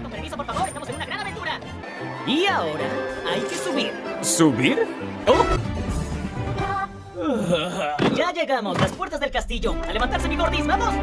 Con permiso, por favor. Estamos en una gran aventura. Y ahora hay que subir. ¿Subir? ¡Oh! Ya llegamos, las puertas del castillo. A levantarse, mi gordis, ¡Vamos!